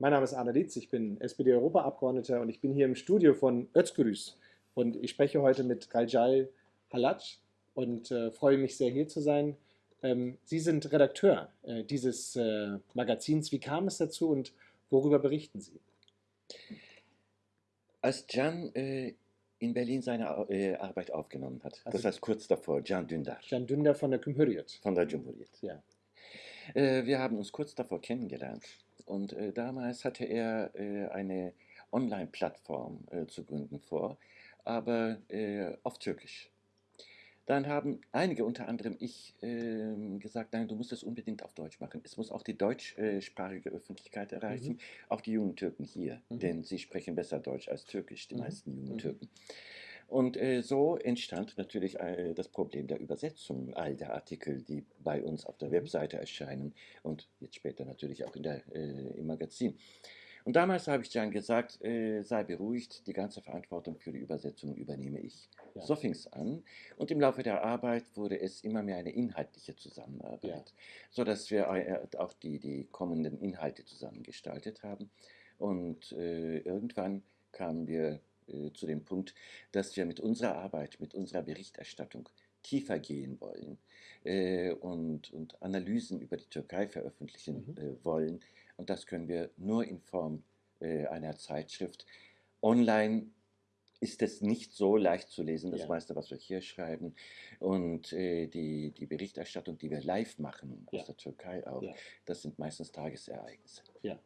Mein Name ist Arne Dietz, ich bin SPD-Europaabgeordneter und ich bin hier im Studio von Özgürüz. Und ich spreche heute mit Galjal Halatsch und äh, freue mich sehr, hier zu sein. Ähm, Sie sind Redakteur äh, dieses äh, Magazins. Wie kam es dazu und worüber berichten Sie? Als Can äh, in Berlin seine äh, Arbeit aufgenommen hat, also das heißt kurz davor, Can Dündar. Can Dündar von der Cumhuriyet. Von der Cumhuriyet. Ja. Äh, wir haben uns kurz davor kennengelernt. Und äh, damals hatte er äh, eine Online-Plattform äh, zu gründen vor, aber äh, auf Türkisch. Dann haben einige, unter anderem ich, ähm, gesagt, nein, du musst es unbedingt auf Deutsch machen. Es muss auch die deutschsprachige Öffentlichkeit erreichen, mhm. auch die jungen Türken hier, mhm. denn sie sprechen besser Deutsch als Türkisch, die mhm. meisten jungen mhm. Türken. Und äh, so entstand natürlich äh, das Problem der Übersetzung all der Artikel, die bei uns auf der mhm. Webseite erscheinen und jetzt später natürlich auch in der, äh, im Magazin. Und damals habe ich dann gesagt, äh, sei beruhigt, die ganze Verantwortung für die Übersetzung übernehme ich. Ja. So fing es an und im Laufe der Arbeit wurde es immer mehr eine inhaltliche Zusammenarbeit, ja. sodass wir äh, auch die, die kommenden Inhalte zusammengestaltet haben. Und äh, irgendwann kamen wir zu dem Punkt, dass wir mit unserer Arbeit, mit unserer Berichterstattung tiefer gehen wollen äh, und, und Analysen über die Türkei veröffentlichen mhm. äh, wollen. Und das können wir nur in Form äh, einer Zeitschrift. Online ist es nicht so leicht zu lesen, das ja. meiste, was wir hier schreiben. Und äh, die, die Berichterstattung, die wir live machen, aus ja. der Türkei auch, ja. das sind meistens Tagesereignisse. Ja.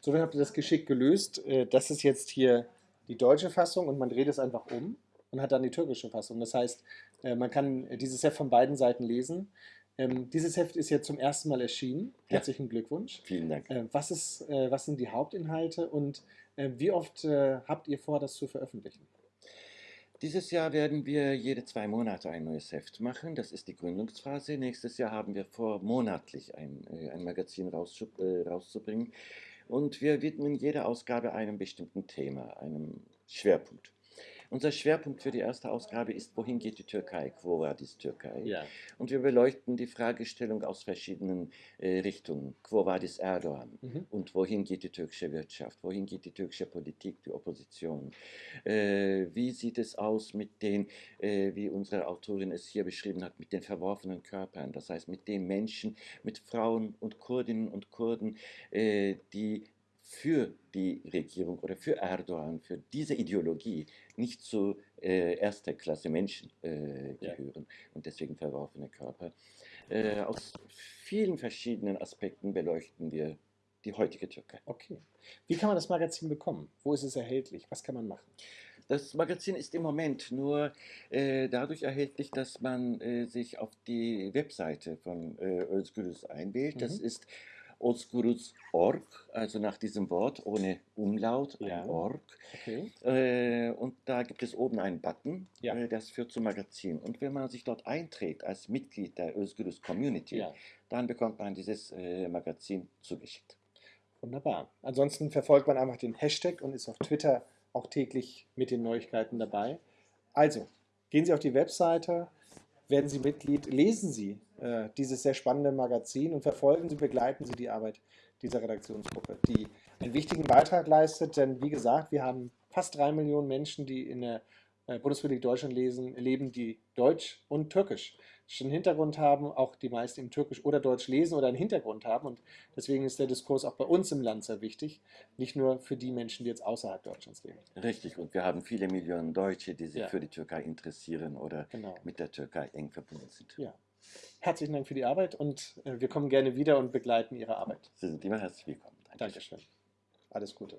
So, dann habt ihr das geschickt gelöst. Äh, das ist jetzt hier die deutsche Fassung und man dreht es einfach um und hat dann die türkische Fassung. Das heißt, äh, man kann dieses Heft von beiden Seiten lesen. Ähm, dieses Heft ist jetzt zum ersten Mal erschienen. Herzlichen ja. Glückwunsch. Vielen Dank. Äh, was, ist, äh, was sind die Hauptinhalte und wie oft habt ihr vor, das zu veröffentlichen? Dieses Jahr werden wir jede zwei Monate ein neues Heft machen. Das ist die Gründungsphase. Nächstes Jahr haben wir vor, monatlich ein, ein Magazin rauszubringen. Und wir widmen jede Ausgabe einem bestimmten Thema, einem Schwerpunkt. Unser Schwerpunkt für die erste Ausgabe ist, wohin geht die Türkei? Quo vadis Türkei? Ja. Und wir beleuchten die Fragestellung aus verschiedenen äh, Richtungen. Quo vadis Erdogan? Mhm. Und wohin geht die türkische Wirtschaft? Wohin geht die türkische Politik, die Opposition? Äh, wie sieht es aus mit den, äh, wie unsere Autorin es hier beschrieben hat, mit den verworfenen Körpern? Das heißt, mit den Menschen, mit Frauen und Kurdinnen und Kurden, äh, die für die Regierung oder für Erdogan, für diese Ideologie nicht zu äh, erster Klasse Menschen äh, gehören ja. und deswegen verworfene Körper. Äh, aus vielen verschiedenen Aspekten beleuchten wir die heutige Türkei. Okay. Wie kann man das Magazin bekommen? Wo ist es erhältlich? Was kann man machen? Das Magazin ist im Moment nur äh, dadurch erhältlich, dass man äh, sich auf die Webseite von äh, Özgürüz einwählt. Mhm. Das ist Oskurus.org, also nach diesem Wort ohne Umlaut, ja. ein Org. Okay. Äh, und da gibt es oben einen Button, ja. äh, das führt zum Magazin. Und wenn man sich dort einträgt als Mitglied der Özgürüz Community, ja. dann bekommt man dieses äh, Magazin zugeschickt. Wunderbar. Ansonsten verfolgt man einfach den Hashtag und ist auf Twitter auch täglich mit den Neuigkeiten dabei. Also, gehen Sie auf die Webseite, werden Sie Mitglied, lesen Sie äh, dieses sehr spannende Magazin und verfolgen Sie, begleiten Sie die Arbeit dieser Redaktionsgruppe, die einen wichtigen Beitrag leistet, denn wie gesagt, wir haben fast drei Millionen Menschen, die in der äh, Bundesrepublik Deutschland lesen, leben, die Deutsch und Türkisch Hintergrund haben, auch die meisten im Türkisch oder Deutsch lesen oder einen Hintergrund haben. Und deswegen ist der Diskurs auch bei uns im Land sehr wichtig, nicht nur für die Menschen, die jetzt außerhalb Deutschlands leben. Richtig, und wir haben viele Millionen Deutsche, die sich ja. für die Türkei interessieren oder genau. mit der Türkei eng verbunden sind. Ja. Herzlichen Dank für die Arbeit und äh, wir kommen gerne wieder und begleiten Ihre Arbeit. Sie sind immer herzlich willkommen. Dankeschön. Dankeschön. Alles Gute.